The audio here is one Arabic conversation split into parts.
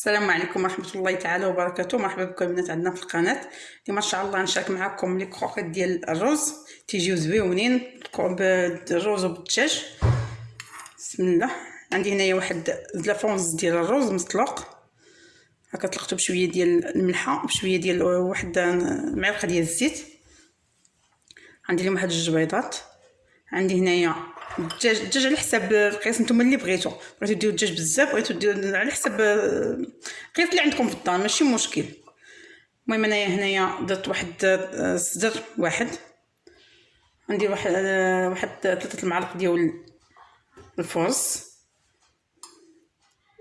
السلام عليكم ورحمة الله تعالى وبركاته. مرحبا بكم البنات عندنا في القناة. اليوم إن شاء الله نشارك معكم لي كروكيت ديال الرز تيجيو زويونين بالرز وبالدجاج. بسم الله. عندي هنايا واحد زلافونز ديال الرز مسلوق. هكا طلقته بشوية ديال الملحة وبشوية ديال واحد معلقة ديال الزيت. عندي لهم واحد جوج بيضات. عندي هنايا الدجاج الدجاج على حساب القياس نتوما اللي بغيتو. بغيتو ديروا الدجاج بزاف بغيتو ديروا على حساب القياس اللي عندكم في الدار ماشي مشكل. المهم انايا هنايا درت واحد الصدر واحد. عندي واحد واحد ثلاثة المعالق ديال الفرص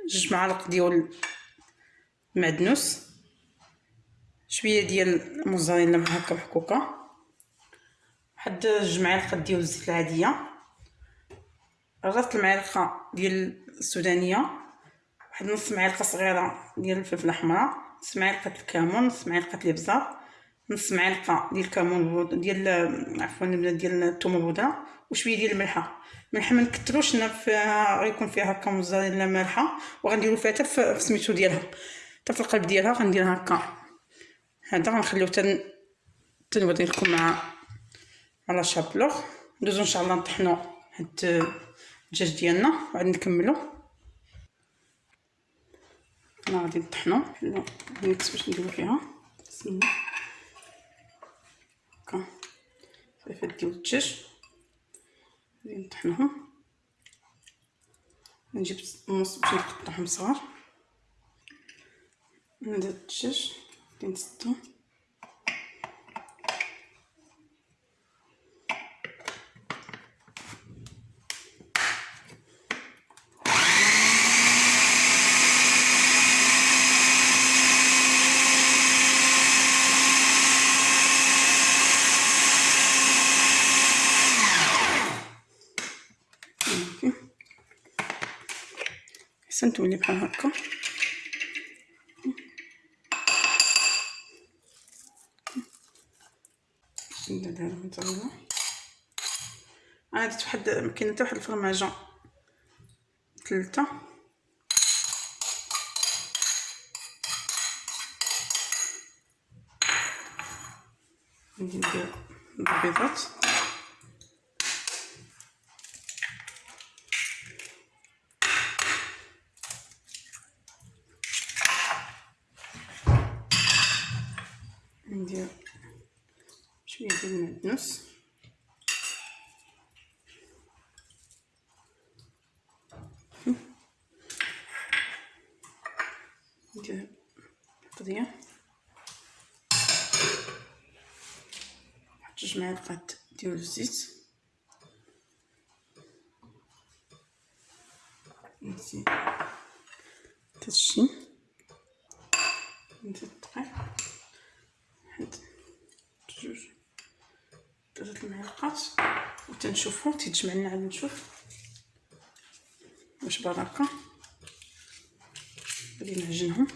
جوج معالق ديال المعدنوس شوية ديال الموزاريلا هكا محكوكه واحد جوج معالق ديال الزيت العادية. ربط المعلقة ديال السودانية واحد نص معلقة صغيرة ديال الفلفله حمراء نص معلقة الكمون نص معلقة الابزار نص معلقة ديال الكمون ديال عفوا ديال الثوم بودره وشوية ديال الملحة. الملحة ما نكثروش غيكون فيها هكا موزاريلا مالحه وغنديرو فيها حتى في سميتو ديالها. حتى في القلب ديالها غندير هكا. هذا غنخليو حتى تنوري لكم مع على شابلوغ. ندوزو إن شاء الله نطحنو هاد الدجاج ديالنا وعاد نكملو. أنا غادي نطحنو. الميكس باش نديرو فيها. الله. هكا. فلفل ديال الدجاج غادي نطحنوهم نجيب النص باش نقطعهم صغار. ندير الدجاج غادي نسدو. أحسنتم لي بحال هكا. ندير الموتزاريلا أنا درت واحد كاين حتى واحد الفرماجة. ثلاثة ندير البيضات. شوية ديال المعدنوس ندير قضية. نحط جوج معالق ديال الزيت. نزيد هادشي نزيد الدقيق جوج ثلاثة المعلقات وتنشوفو تيتجمع لنا عاد نشوف. واش بركة غادي نعجنهم.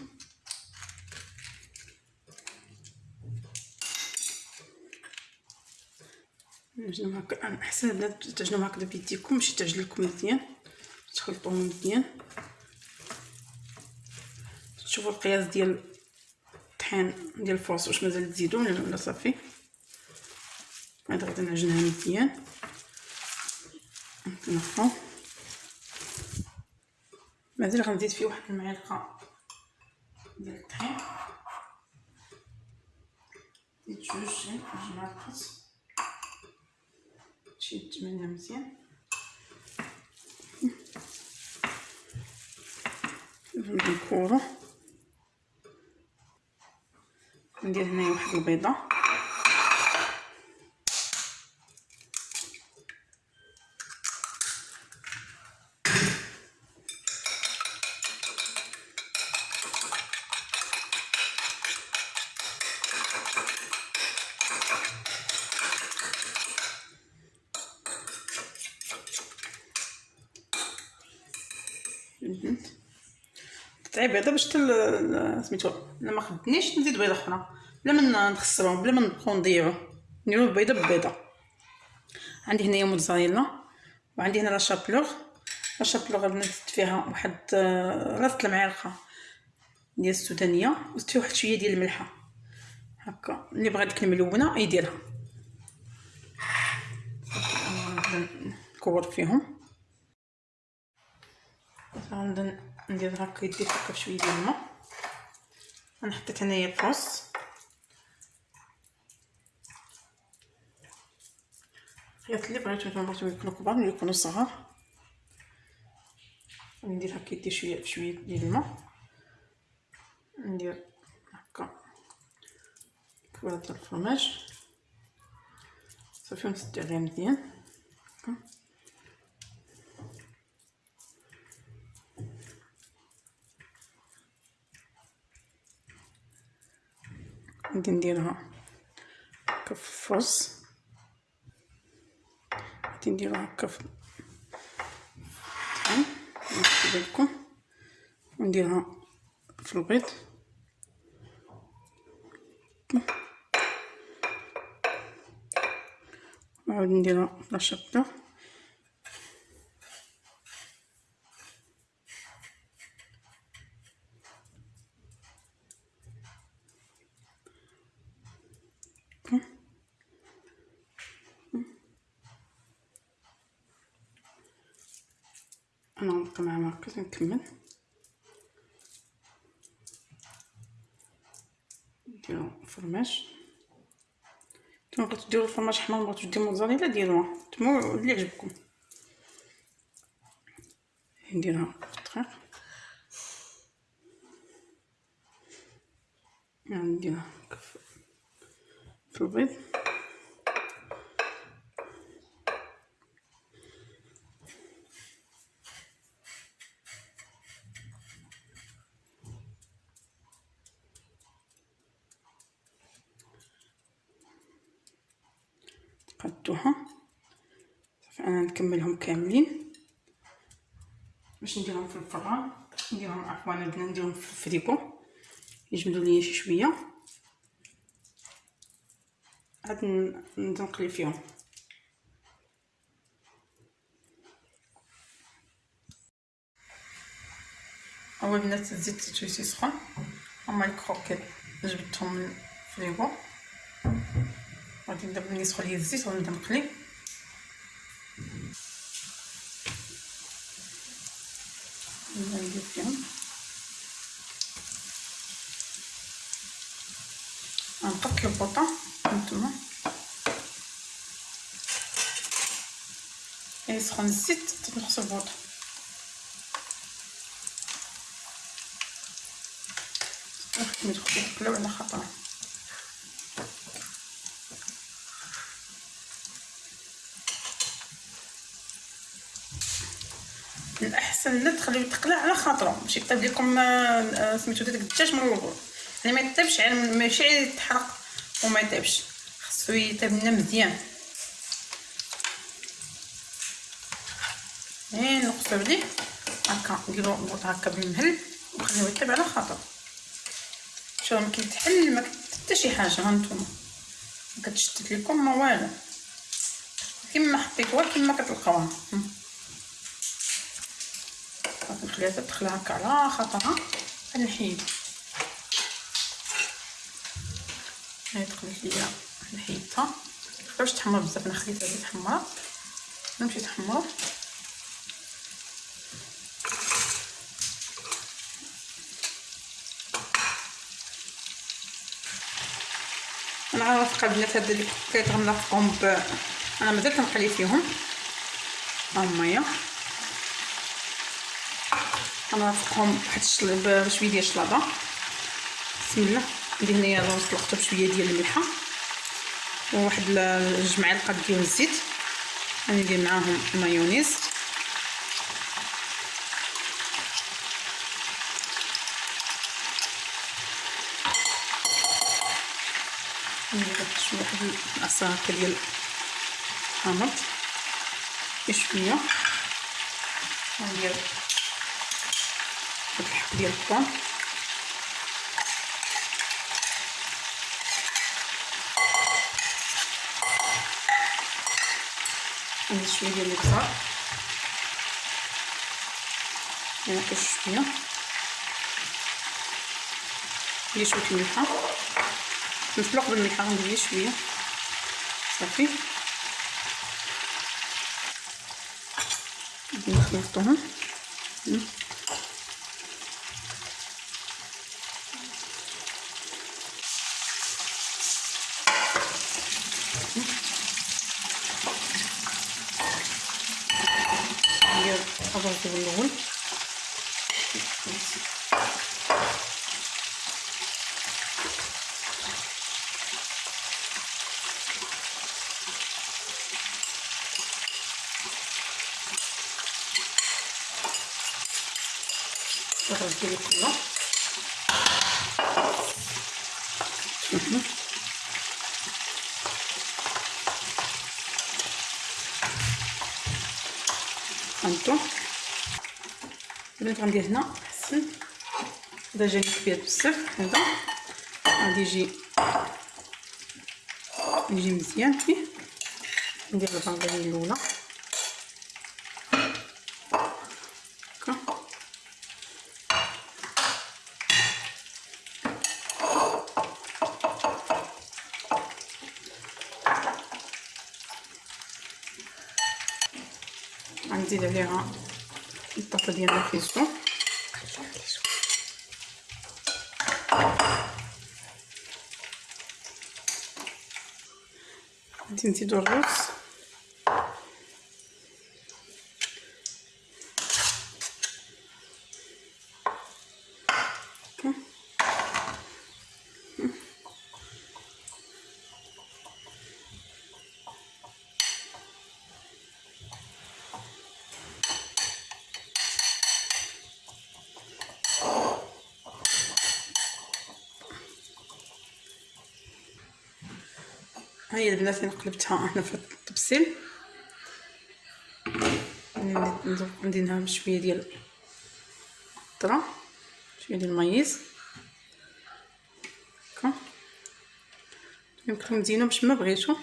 نعجنهم هكا. أحسن تعجنهم هكذا بيديكم باش تعجن لكم مزيان. تخلطوهم مزيان. تشوفوا القياس ديال الطحين ديال الفرص واش مازال تزيدو ولا صافي؟ هاد غادي نعجنها مزيان. نحطو. مازال غنزيد فيه واحد المعلقة ديال الطحين. زيد جوج جوج معالق شي تمنها مزيان نكورو ندير هنايا واحد البيضة. قطعي بيضه باش سميتو إلا ما خدنيش نزيد بيضة أخرى. بلا ما نخسروهم بلا ما نبقاو نضيعوه نديرو بيضه ببيضة. عندي هنايا موتزاريلا وعندي هنا لا شابلوغ لا شابلوغ نزيد فيها واحد راسه المعلقة ديال السودانية وزدت واحد شوية ديال الملحة. هكا. اللي بغى ديك الملونه يديرها نكور فيهم. غنبدأ ندير هكا يدي هكا بشوية ديال الماء. أنا حطيت هنايا الفوس الحياط اللي بغيتو نتوما بغيتو يكونوا كبار ولا يكونوا صغار ندير هكا يدي شوية بشوية ديال الماء. ندير هكا كوره ديال الفرماج. صافي ونسد عليها مزيان. هكا. غادي نديرها هكا في الفرص غادي نديرها هكا في لكم ونديرها في البيض نعاود نديرها في لاشطه أنا غنبقى مع مركز نكمل نديرو فرماج نتوما بغيتو ديرو الفرماج حمر بغيتو ديرو موزاريلا ديروها. نتوما اللي عجبكم. نديرها في الدقيق نديرها في البيض. قدوها صافي أنا نكملهم كاملين. باش نديرهم في الفران نديرهم عفوا بدنا نديرهم في الفريكو. يجمدوا ليا شي شوية. عاد نقلي فيهم. أول بنات الزيت تيسي سخون. هما الكروكيت جبدتهم من الفريكو. غادي نبدا ملي يسخن ليا الزيت غنبدا نقلي ندير فيهم غنقطع البوطه هانتوما يسخن الزيت تنقص ما تخدي تقلاو على خاطرها الأحسن لا تخليو يتقلع على خاطرو. ماشي يطيب لكم سميتو داك الدجاج من الأول يعني ما يطيبش يعني ماشي يتحرق وما يطيبش خاصو يطيب لنا مزيان. إيه نقصو عليه. هكا نديرو البوط هكا بالمهل ونخليوه يطيب على خاطر شوف ما كيتحل ما حتى شي حاجة ها نتوما. ما كتشتت لكم ما والو. كما حطيتوها كما كتلقاوها. صافي نخليها تدخل هكا على خاطرها. نحيد هاي دخلت ليا نحيدها متبقاوش تحمر بزاف أنا خليتها غير تحمر نمشي تحمر أنا غنوافق البنات هاد اللي كيتغنفقهم ب أنا مازال كنقلي فيهم. ها هما غنرافقهم بواحد بشوية ديال الشلاضه بسم الله. ندير هنايا الرز بشوية ديال الملحة. وواحد جوج معالق ديال الزيت. غندير معاهم مايونيز ندير شوية واحد العصا هكا ديال الحامض شوية. ندير ديال الثوم ندير شوية ديال البصل هنا شوية ندير شوية الملحه نفلق بالملحه غندير شوية صافي نخلطوهم ندير الرز الأول الرز ديالي كله هانتو البنات غندير هنا احسن هذا جاني كبير بزاف هذا غادي يجي يجي مزيان فيه ندير البيضه ديالي الاولى غنزيد عليها الطاسه ديال الفيسو غادي نزيدو الرز. هاي البنات اللي قلبتها أنا في الطبسيل ندير لها بشويه ديال الطرا شوية ديال المايز هكا. يمكن تزينو باش ما بغيتو.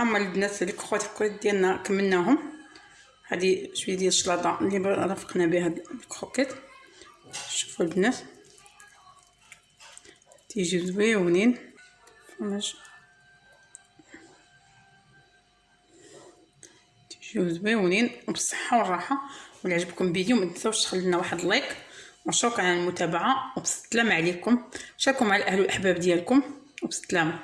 أما البنات اللي خوات الكروت ديالنا كملناهم هذه شوية ديال الشلاضه اللي رافقنا بها الكروكيت. شوفوا البنات. تيجي زويونين فرماج تيجيو زويونين وبالصحه والراحة. ولا عجبكم الفيديو ما تنساوش تخلوا لنا واحد لايك. وشكرا على المتابعة. وبسلامه عليكم. شاركوا مع الاهل والاحباب ديالكم. وبسلامه